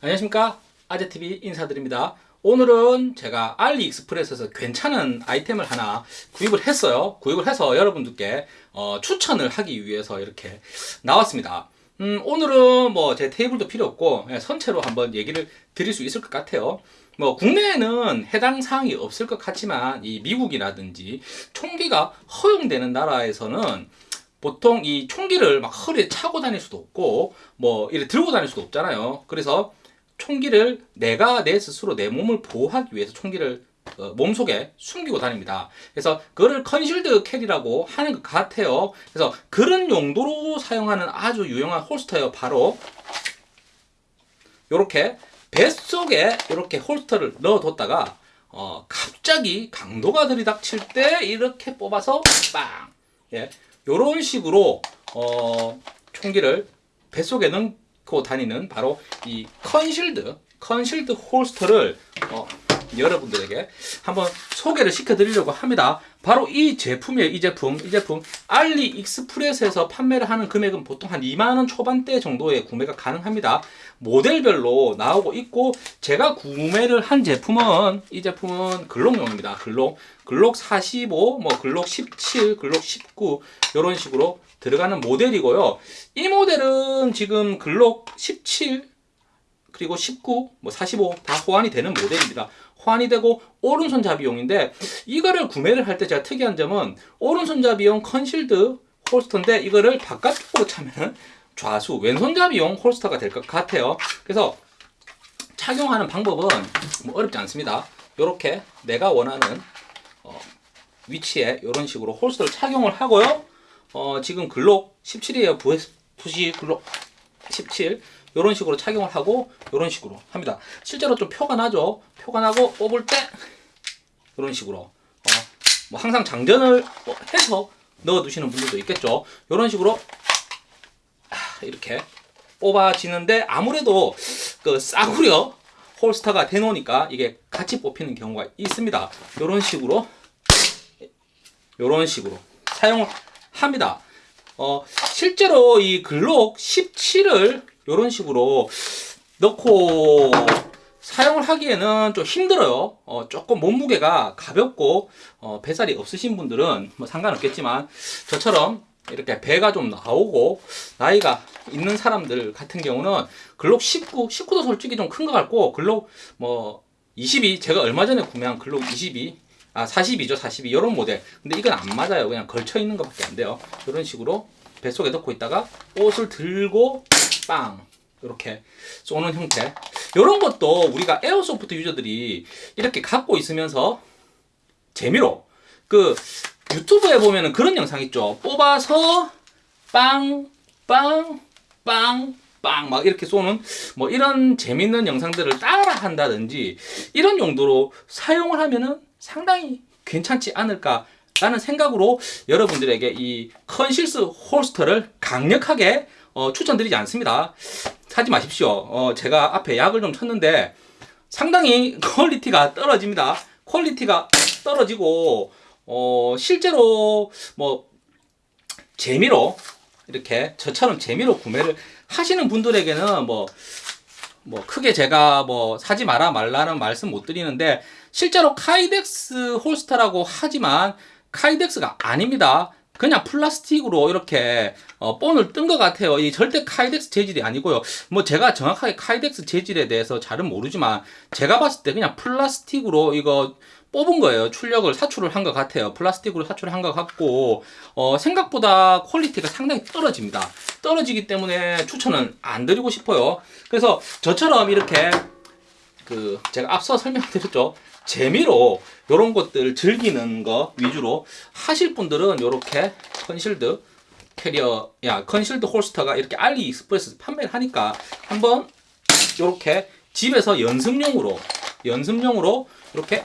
안녕하십니까? 아재TV 인사드립니다. 오늘은 제가 알리익스프레스에서 괜찮은 아이템을 하나 구입을 했어요. 구입을 해서 여러분들께 어, 추천을 하기 위해서 이렇게 나왔습니다. 음, 오늘은 뭐 제 테이블도 필요 없고 그냥 선체로 한번 얘기를 드릴 수 있을 것 같아요. 뭐 국내에는 해당 사항이 없을 것 같지만 이 미국이라든지 총기가 허용되는 나라에서는 보통 이 총기를 막 허리에 차고 다닐 수도 없고 뭐 이렇게 들고 다닐 수도 없잖아요. 그래서 총기를 내가 내 스스로 내 몸을 보호하기 위해서 총기를 어, 몸속에 숨기고 다닙니다. 그래서 그거를 concealed carry라고 하는 것 같아요. 그래서 그런 용도로 사용하는 아주 유용한 holster예요. 바로 이렇게 뱃속에 이렇게 holster를 넣어뒀다가 어, 갑자기 강도가 들이닥칠 때 이렇게 뽑아서 빵! 예, 이런 식으로 어, 총기를 뱃속에 갖고 다니는 바로 이 concealed concealed holster를 어, 여러분들에게 한번 소개를 시켜 드리려고 합니다. 바로 이 제품이에요 이 제품. 이 제품 AliExpress에서 판매를 하는 금액은 보통 한 2만원 초반대 정도의 구매가 가능합니다. 모델별로 나오고 있고 제가 구매를 한 제품은 이 제품은 Glock용입니다. Glock. Glock 45, 뭐 Glock 17, Glock 19 이런 식으로 들어가는 모델이고요. 이 모델은 지금 Glock 17 그리고 19, 뭐 45 다 호환이 되는 모델입니다. 호환이 되고 오른손잡이용인데 이거를 구매를 할 때 제가 특이한 점은 오른손잡이용 concealed holster인데 이거를 바깥쪽으로 차면 좌수 왼손잡이용 holster가 될 것 같아요. 그래서 착용하는 방법은 뭐 어렵지 않습니다. 이렇게 내가 원하는 어, 위치에 이런 식으로 홀스터를 착용을 하고요. 어, 지금 글록 17이에요. VSC 글록 17 이런 식으로 착용을 하고 이런 식으로 합니다. 실제로 좀 표가 나죠. 표가 나고 뽑을 때 이런 식으로 어, 뭐 항상 장전을 뭐 해서 넣어 두시는 분들도 있겠죠. 이런 식으로 이렇게 뽑아지는데 아무래도 그 싸구려 홀스터가 되놓으니까 이게 같이 뽑히는 경우가 있습니다. 이런 식으로 이런 식으로 사용을 합니다. 어, 실제로 이 글록 17을 이런 식으로 넣고 사용을 하기에는 좀 힘들어요. 어, 조금 몸무게가 가볍고 어, 배살이 없으신 분들은 뭐 상관없겠지만 저처럼 이렇게 배가 좀 나오고 나이가 있는 사람들 같은 경우는 글록 19, 19도 솔직히 좀 큰 것 같고 글록 뭐 22, 제가 얼마 전에 구매한 글록 22 아 42죠 42 이런 모델. 근데 이건 안 맞아요. 그냥 걸쳐 있는 것밖에 안 돼요. 이런 식으로 뱃속에 넣고 있다가 옷을 들고 빵. 이렇게 쏘는 형태. 이런 것도 우리가 에어소프트 유저들이 이렇게 갖고 있으면서 재미로 그 유튜브에 보면은 그런 영상 있죠. 뽑아서 빵 빵 빵 빵 막 이렇게 쏘는 뭐 이런 재밌는 영상들을 따라 한다든지 이런 용도로 사용을 하면은 상당히 괜찮지 않을까 라는 생각으로 여러분들에게 이 concealed holster를 강력하게 어, 추천드리지 않습니다. 사지 마십시오. 어, 제가 앞에 약을 좀 쳤는데 상당히 quality가 떨어집니다. quality가 떨어지고 어, 실제로 뭐 재미로 이렇게 저처럼 재미로 구매를 하시는 분들에게는 뭐뭐 크게 제가 뭐 사지 마라 말라는 말씀 못 드리는데 실제로 Kydex holster라고 하지만 Kydex가 아닙니다. 그냥 플라스틱으로 이렇게 어, 본을 뜬 것 같아요. 이 절대 Kydex 재질이 아니고요. 뭐 제가 정확하게 Kydex 재질에 대해서 잘은 모르지만 제가 봤을 때 그냥 플라스틱으로 이거 뽑은 거예요. 출력을 사출을 한 것 같아요. 플라스틱으로 사출을 한 것 같고 어, 생각보다 quality가 상당히 떨어집니다. 떨어지기 때문에 추천은 안 드리고 싶어요. 그래서 저처럼 이렇게 그 제가 앞서 설명드렸죠. 재미로 이런 것들 즐기는 거 위주로 하실 분들은 이렇게 concealed carrier 야 concealed holster가 이렇게 AliExpress 판매를 하니까 한번 이렇게 집에서 연습용으로 연습용으로 이렇게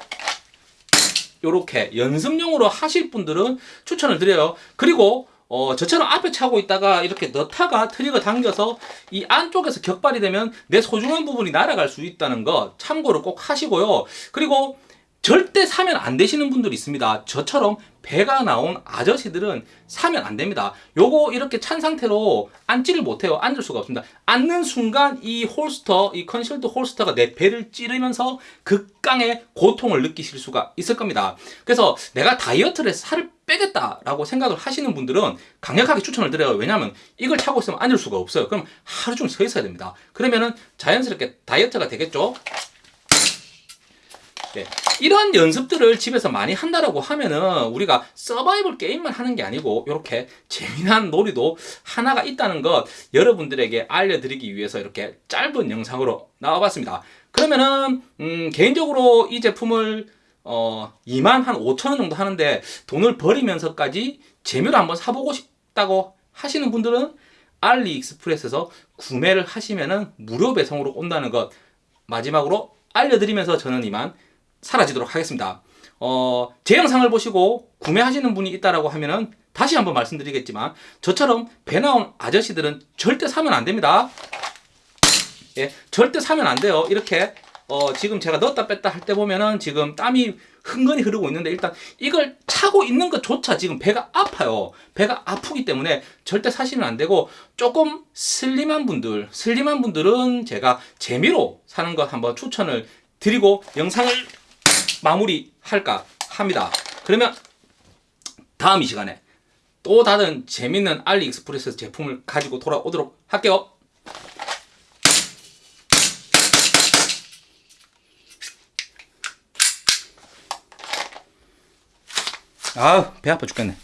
이렇게 연습용으로 하실 분들은 추천을 드려요. 그리고 어, 저처럼 앞에 차고 있다가 이렇게 넣다가 trigger 당겨서 이 안쪽에서 격발이 되면 내 소중한 부분이 날아갈 수 있다는 거 참고로 꼭 하시고요. 그리고 절대 사면 안 되시는 분들이 있습니다. 저처럼 배가 나온 아저씨들은 사면 안 됩니다. 요거 이렇게 찬 상태로 앉지를 못해요. 앉을 수가 없습니다. 앉는 순간 이 holster, 이 concealed holster가 내 배를 찌르면서 극강의 고통을 느끼실 수가 있을 겁니다. 그래서 내가 다이어트를 해서 살을 빼겠다라고 생각을 하시는 분들은 강력하게 추천을 드려요. 왜냐하면 이걸 차고 있으면 앉을 수가 없어요. 그럼 하루 종일 서 있어야 됩니다. 그러면은 자연스럽게 다이어트가 되겠죠. 네. 이런 연습들을 집에서 많이 한다라고 하면은 우리가 서바이벌 게임만 하는 게 아니고 이렇게 재미난 놀이도 하나가 있다는 것 여러분들에게 알려드리기 위해서 이렇게 짧은 영상으로 나와봤습니다. 그러면은 음, 개인적으로 이 제품을 어 2만 한 5천 원 정도 하는데 돈을 버리면서까지 재미로 한번 사보고 싶다고 하시는 분들은 알리익스프레스에서 구매를 하시면은 무료 배송으로 온다는 것 마지막으로 알려드리면서 저는 이만 사라지도록 하겠습니다. 어, 제 영상을 보시고 구매하시는 분이 있다라고 하면은 다시 한번 말씀드리겠지만 저처럼 배 나온 아저씨들은 절대 사면 안 됩니다. 예, 절대 사면 안 돼요. 이렇게 어, 지금 제가 넣었다 뺐다 할 때 보면은 지금 땀이 흥건히 흐르고 있는데 일단 이걸 차고 있는 것조차 지금 배가 아파요. 배가 아프기 때문에 절대 사시면 안 되고 조금 슬림한 분들, 슬림한 분들은 제가 재미로 사는 것 한번 추천을 드리고 영상을 마무리할까 합니다. 그러면 다음 이 시간에 또 다른 재밌는 알리익스프레스 제품을 가지고 돌아오도록 할게요. 아우 배 아파 죽겠네.